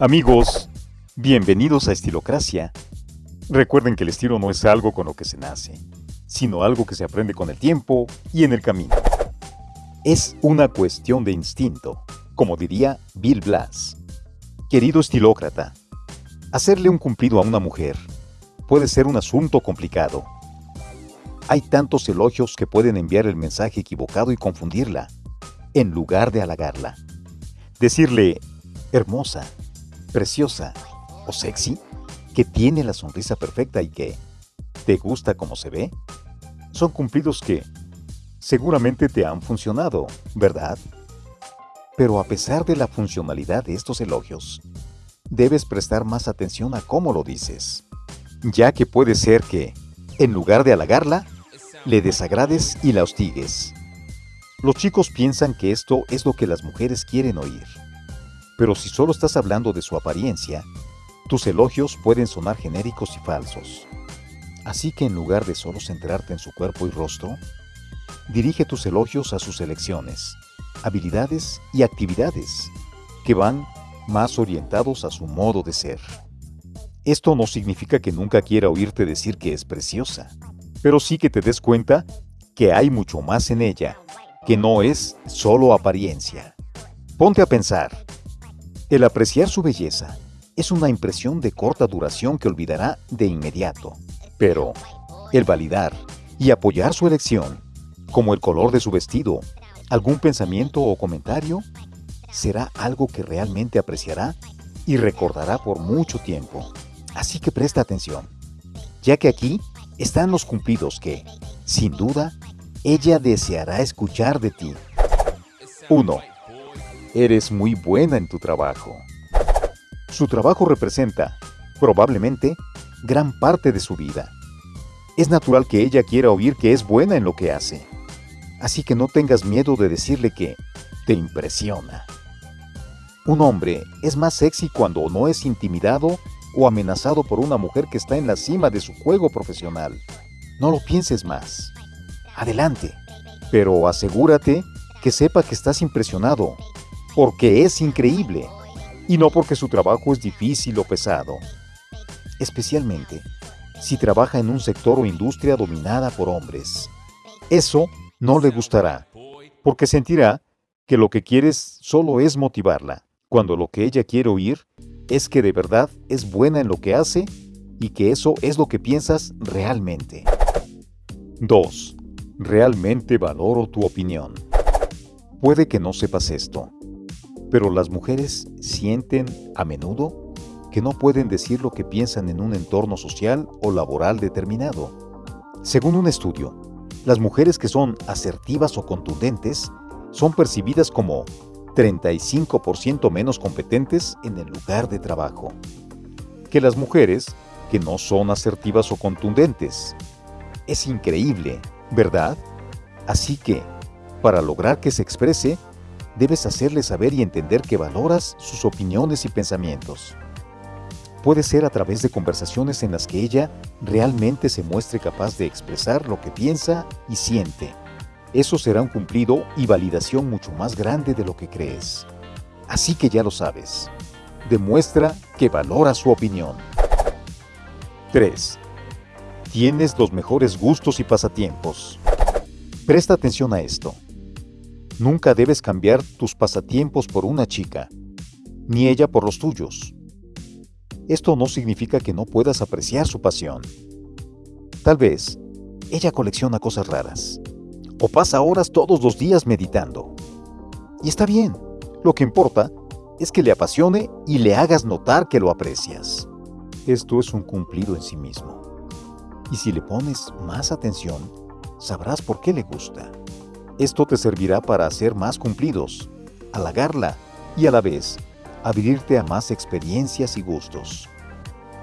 Amigos, bienvenidos a Estilocracia. Recuerden que el estilo no es algo con lo que se nace, sino algo que se aprende con el tiempo y en el camino. Es una cuestión de instinto, como diría Bill Blass. Querido estilócrata, hacerle un cumplido a una mujer puede ser un asunto complicado. Hay tantos elogios que pueden enviar el mensaje equivocado y confundirla, en lugar de halagarla. Decirle hermosa, preciosa o sexy, que tiene la sonrisa perfecta y que te gusta como se ve, son cumplidos que seguramente te han funcionado, ¿verdad? Pero a pesar de la funcionalidad de estos elogios, debes prestar más atención a cómo lo dices, ya que puede ser que, en lugar de halagarla, le desagrades y la hostigues. Los chicos piensan que esto es lo que las mujeres quieren oír, pero si solo estás hablando de su apariencia, tus elogios pueden sonar genéricos y falsos. Así que en lugar de solo centrarte en su cuerpo y rostro, dirige tus elogios a sus elecciones, habilidades y actividades que van más orientados a su modo de ser. Esto no significa que nunca quiera oírte decir que es preciosa, pero sí que te des cuenta que hay mucho más en ella, que no es solo apariencia. Ponte a pensar. El apreciar su belleza es una impresión de corta duración que olvidará de inmediato, pero el validar y apoyar su elección, como el color de su vestido algún pensamiento o comentario, será algo que realmente apreciará y recordará por mucho tiempo. Así que presta atención, ya que aquí están los cumplidos que, sin duda, ella deseará escuchar de ti. 1. Eres muy buena en tu trabajo. Su trabajo representa, probablemente, gran parte de su vida. Es natural que ella quiera oír que es buena en lo que hace así que no tengas miedo de decirle que te impresiona. Un hombre es más sexy cuando no es intimidado o amenazado por una mujer que está en la cima de su juego profesional. No lo pienses más. Adelante, pero asegúrate que sepa que estás impresionado, porque es increíble, y no porque su trabajo es difícil o pesado. Especialmente si trabaja en un sector o industria dominada por hombres. Eso no le gustará, porque sentirá que lo que quieres solo es motivarla, cuando lo que ella quiere oír es que de verdad es buena en lo que hace y que eso es lo que piensas realmente. 2. Realmente valoro tu opinión. Puede que no sepas esto, pero las mujeres sienten a menudo que no pueden decir lo que piensan en un entorno social o laboral determinado. Según un estudio, las mujeres que son asertivas o contundentes son percibidas como 35% menos competentes en el lugar de trabajo que las mujeres que no son asertivas o contundentes. Es increíble, ¿verdad? Así que, para lograr que se exprese, debes hacerle saber y entender que valoras sus opiniones y pensamientos puede ser a través de conversaciones en las que ella realmente se muestre capaz de expresar lo que piensa y siente. Eso será un cumplido y validación mucho más grande de lo que crees. Así que ya lo sabes. Demuestra que valora su opinión. 3. Tienes los mejores gustos y pasatiempos. Presta atención a esto. Nunca debes cambiar tus pasatiempos por una chica, ni ella por los tuyos. Esto no significa que no puedas apreciar su pasión. Tal vez ella colecciona cosas raras o pasa horas todos los días meditando. Y está bien, lo que importa es que le apasione y le hagas notar que lo aprecias. Esto es un cumplido en sí mismo. Y si le pones más atención, sabrás por qué le gusta. Esto te servirá para hacer más cumplidos, halagarla y a la vez abrirte a más experiencias y gustos.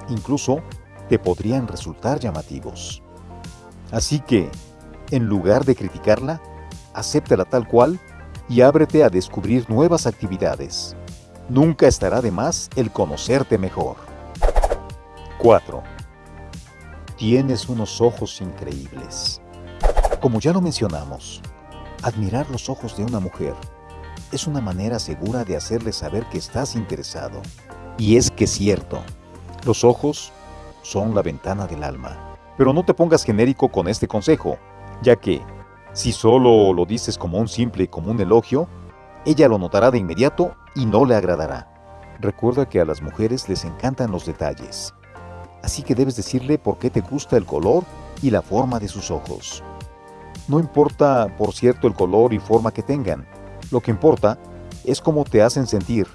Incluso te podrían resultar llamativos. Así que, en lugar de criticarla, acéptala tal cual y ábrete a descubrir nuevas actividades. Nunca estará de más el conocerte mejor. 4. Tienes unos ojos increíbles. Como ya lo mencionamos, admirar los ojos de una mujer es una manera segura de hacerle saber que estás interesado. Y es que es cierto, los ojos son la ventana del alma. Pero no te pongas genérico con este consejo, ya que, si solo lo dices como un simple y común elogio, ella lo notará de inmediato y no le agradará. Recuerda que a las mujeres les encantan los detalles, así que debes decirle por qué te gusta el color y la forma de sus ojos. No importa, por cierto, el color y forma que tengan, lo que importa es cómo te hacen sentir.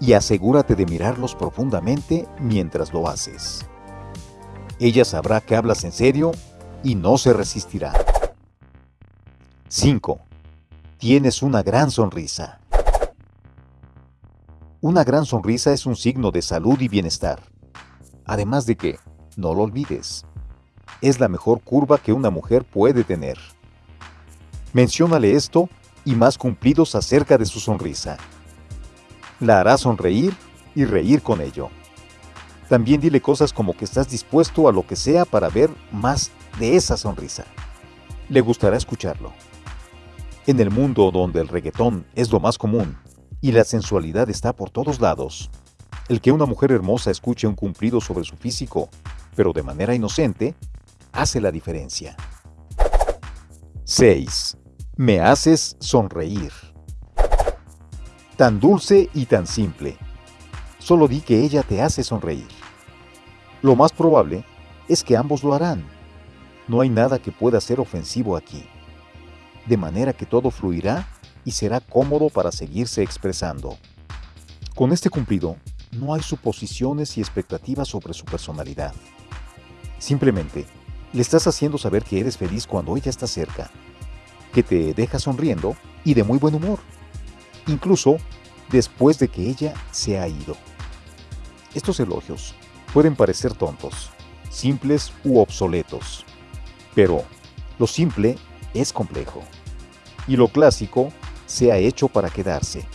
Y asegúrate de mirarlos profundamente mientras lo haces. Ella sabrá que hablas en serio y no se resistirá. 5. Tienes una gran sonrisa. Una gran sonrisa es un signo de salud y bienestar. Además de que, no lo olvides, es la mejor curva que una mujer puede tener. Menciónale esto y más cumplidos acerca de su sonrisa. La hará sonreír y reír con ello. También dile cosas como que estás dispuesto a lo que sea para ver más de esa sonrisa. Le gustará escucharlo. En el mundo donde el reggaetón es lo más común y la sensualidad está por todos lados. El que una mujer hermosa escuche un cumplido sobre su físico, pero de manera inocente, hace la diferencia. 6. Me haces sonreír. Tan dulce y tan simple. Solo di que ella te hace sonreír. Lo más probable es que ambos lo harán. No hay nada que pueda ser ofensivo aquí. De manera que todo fluirá y será cómodo para seguirse expresando. Con este cumplido, no hay suposiciones y expectativas sobre su personalidad. Simplemente, le estás haciendo saber que eres feliz cuando ella está cerca, que te deja sonriendo y de muy buen humor, incluso después de que ella se ha ido. Estos elogios pueden parecer tontos, simples u obsoletos, pero lo simple es complejo y lo clásico se ha hecho para quedarse.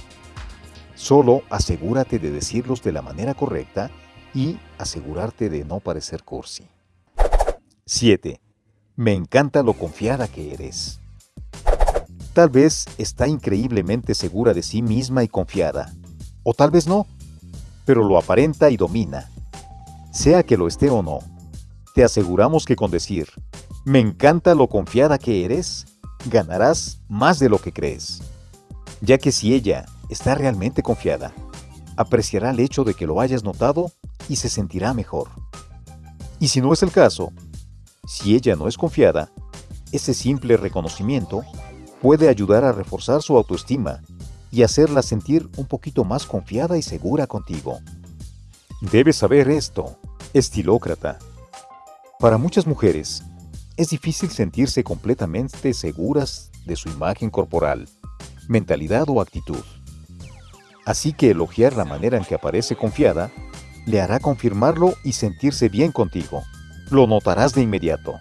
Solo asegúrate de decirlos de la manera correcta y asegurarte de no parecer cursi. 7. Me encanta lo confiada que eres. Tal vez está increíblemente segura de sí misma y confiada, o tal vez no, pero lo aparenta y domina. Sea que lo esté o no, te aseguramos que con decir, me encanta lo confiada que eres, ganarás más de lo que crees ya que si ella está realmente confiada, apreciará el hecho de que lo hayas notado y se sentirá mejor. Y si no es el caso, si ella no es confiada, ese simple reconocimiento puede ayudar a reforzar su autoestima y hacerla sentir un poquito más confiada y segura contigo. Debes saber esto, estilócrata. Para muchas mujeres, es difícil sentirse completamente seguras de su imagen corporal mentalidad o actitud. Así que elogiar la manera en que aparece confiada le hará confirmarlo y sentirse bien contigo. Lo notarás de inmediato.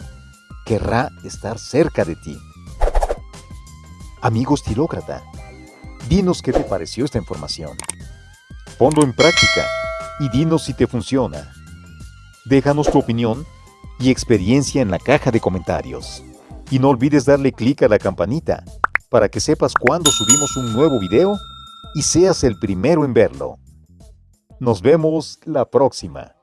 Querrá estar cerca de ti. Amigo estilócrata, dinos qué te pareció esta información. Ponlo en práctica y dinos si te funciona. Déjanos tu opinión y experiencia en la caja de comentarios. Y no olvides darle clic a la campanita para que sepas cuando subimos un nuevo video y seas el primero en verlo. Nos vemos la próxima.